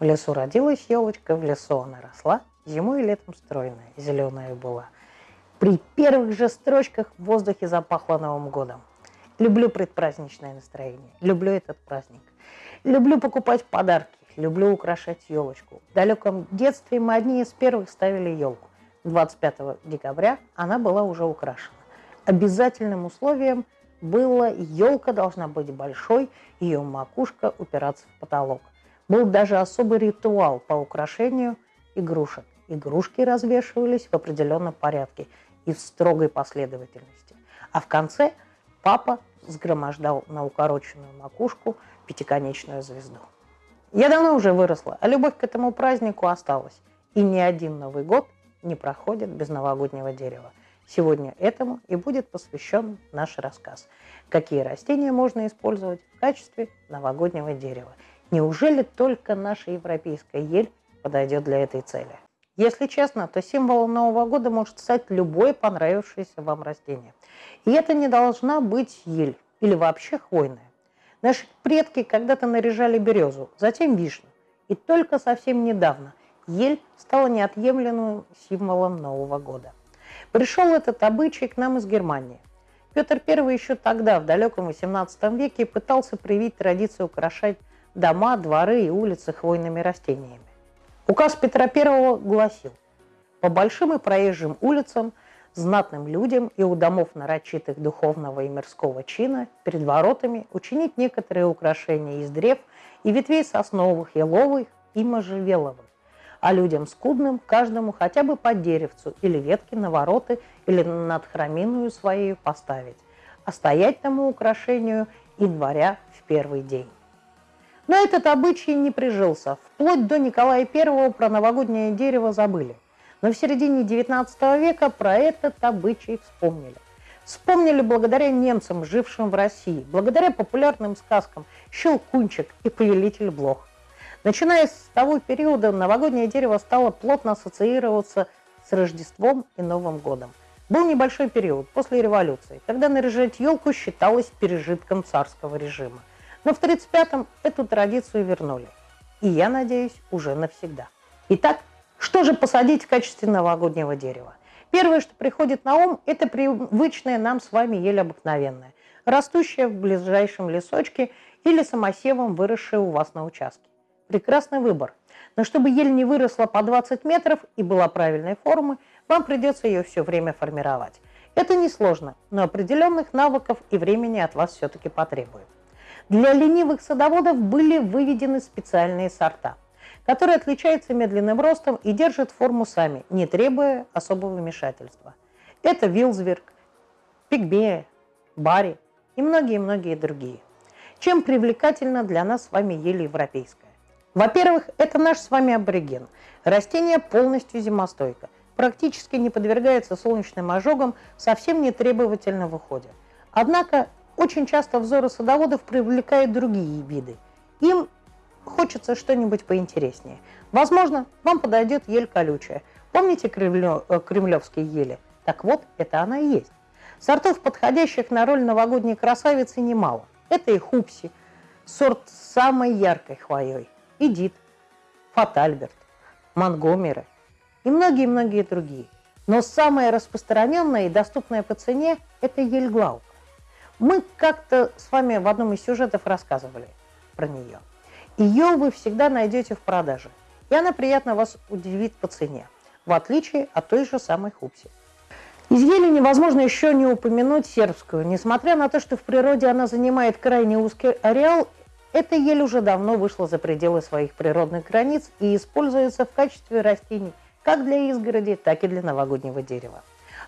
В лесу родилась елочка, в лесу она росла, зимой и летом стройная, зеленая была. При первых же строчках в воздухе запахло Новым годом. Люблю предпраздничное настроение, люблю этот праздник. Люблю покупать подарки, люблю украшать елочку. В далеком детстве мы одни из первых ставили елку. 25 декабря она была уже украшена. Обязательным условием было елка должна быть большой, ее макушка упираться в потолок. Был даже особый ритуал по украшению игрушек. Игрушки развешивались в определенном порядке и в строгой последовательности. А в конце папа сгромождал на укороченную макушку пятиконечную звезду. Я давно уже выросла, а любовь к этому празднику осталась. И ни один Новый год не проходит без новогоднего дерева. Сегодня этому и будет посвящен наш рассказ. Какие растения можно использовать в качестве новогоднего дерева – Неужели только наша европейская ель подойдет для этой цели? Если честно, то символом Нового года может стать любое понравившееся вам растение. И это не должна быть ель или вообще хвойная. Наши предки когда-то наряжали березу, затем вишню. И только совсем недавно ель стала неотъемлемым символом Нового года. Пришел этот обычай к нам из Германии. Петр I еще тогда, в далеком XVIII веке, пытался привить традицию украшать дома, дворы и улицы хвойными растениями. Указ Петра I гласил, по большим и проезжим улицам, знатным людям и у домов нарочитых духовного и мирского чина перед воротами учинить некоторые украшения из древ и ветвей сосновых, еловых и можжевеловых, а людям скудным каждому хотя бы по деревцу или ветке на вороты или над храминую своей поставить, а стоять тому украшению января в первый день. Но этот обычай не прижился. Вплоть до Николая I про новогоднее дерево забыли. Но в середине XIX века про этот обычай вспомнили. Вспомнили благодаря немцам, жившим в России, благодаря популярным сказкам «Щелкунчик» и «Повелитель блох». Начиная с того периода, новогоднее дерево стало плотно ассоциироваться с Рождеством и Новым годом. Был небольшой период после революции, когда наряжать елку считалось пережитком царского режима. Но в 1935-м эту традицию вернули. И я надеюсь, уже навсегда. Итак, что же посадить в качестве новогоднего дерева? Первое, что приходит на ум, это привычная нам с вами ель обыкновенная, растущая в ближайшем лесочке или самосевом, выросшая у вас на участке. Прекрасный выбор. Но чтобы ель не выросла по 20 метров и была правильной формы, вам придется ее все время формировать. Это несложно, но определенных навыков и времени от вас все-таки потребует. Для ленивых садоводов были выведены специальные сорта, которые отличаются медленным ростом и держат форму сами, не требуя особого вмешательства. Это Вилсберг, Пигбея, Барри и многие-многие другие. Чем привлекательна для нас с вами ель европейская? Во-первых, это наш с вами абориген. Растение полностью зимостойко, практически не подвергается солнечным ожогам, совсем не требовательно в уходе. Однако очень часто взоры садоводов привлекают другие виды. Им хочется что-нибудь поинтереснее. Возможно, вам подойдет ель колючая. Помните кремлё, э, кремлевские ели? Так вот, это она и есть. Сортов, подходящих на роль новогодней красавицы, немало. Это и хупси, сорт с самой яркой хвоей, Эдит, Фатальберт, Монгомеры и многие-многие другие. Но самое распространенное и доступное по цене – это ель Глаук. Мы как-то с вами в одном из сюжетов рассказывали про нее. Ее вы всегда найдете в продаже, и она приятно вас удивит по цене, в отличие от той же самой хупси. Из ели невозможно еще не упомянуть сербскую. Несмотря на то, что в природе она занимает крайне узкий ареал, эта ель уже давно вышла за пределы своих природных границ и используется в качестве растений как для изгороди, так и для новогоднего дерева.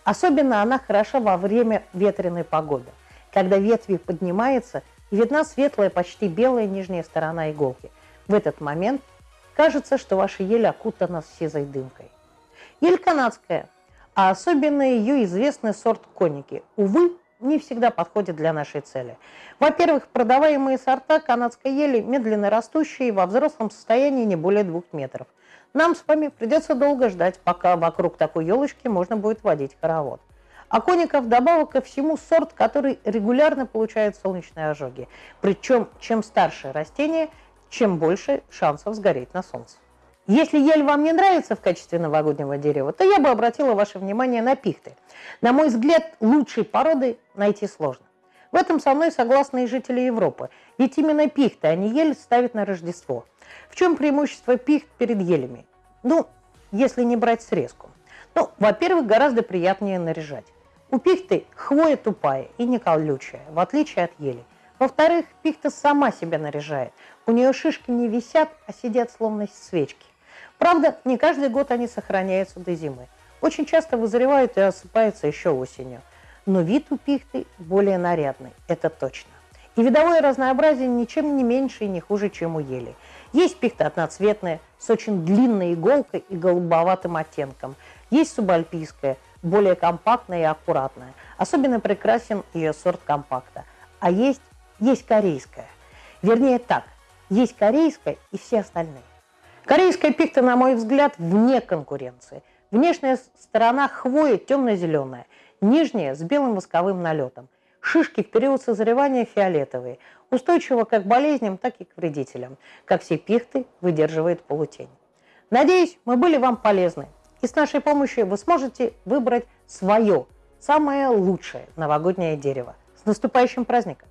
Особенно она хороша во время ветреной погоды когда ветви поднимаются, и видна светлая, почти белая нижняя сторона иголки. В этот момент кажется, что ваша ель окутана сизой дымкой. Ель канадская, а особенно ее известный сорт коники. Увы, не всегда подходит для нашей цели. Во-первых, продаваемые сорта канадской ели медленно растущие, во взрослом состоянии не более двух метров. Нам с вами придется долго ждать, пока вокруг такой елочки можно будет водить хоровод. Коника вдобавок ко всему сорт, который регулярно получает солнечные ожоги. Причем, чем старше растение, чем больше шансов сгореть на солнце. Если ель вам не нравится в качестве новогоднего дерева, то я бы обратила ваше внимание на пихты. На мой взгляд, лучшей породы найти сложно. В этом со мной согласны и жители Европы. Ведь именно пихты, а не ель, ставят на Рождество. В чем преимущество пихт перед елями? Ну, если не брать срезку. Ну, во-первых, гораздо приятнее наряжать. У пихты хвоя тупая и не колючая, в отличие от ели. Во-вторых, пихта сама себя наряжает. У нее шишки не висят, а сидят словно свечки. Правда, не каждый год они сохраняются до зимы. Очень часто вызревают и осыпаются еще осенью. Но вид у пихты более нарядный, это точно. И видовое разнообразие ничем не меньше и не хуже, чем у ели. Есть пихта одноцветная, с очень длинной иголкой и голубоватым оттенком. Есть субальпийская, более компактная и аккуратная. Особенно прекрасен ее сорт компакта. А есть, есть корейская. Вернее так, есть корейская и все остальные. Корейская пихта, на мой взгляд, вне конкуренции. Внешняя сторона хвои темно-зеленая, нижняя с белым восковым налетом. Шишки в период созревания фиолетовые, устойчиво как к болезням, так и к вредителям. Как все пихты, выдерживает полутень. Надеюсь, мы были вам полезны. И с нашей помощью вы сможете выбрать свое, самое лучшее новогоднее дерево. С наступающим праздником!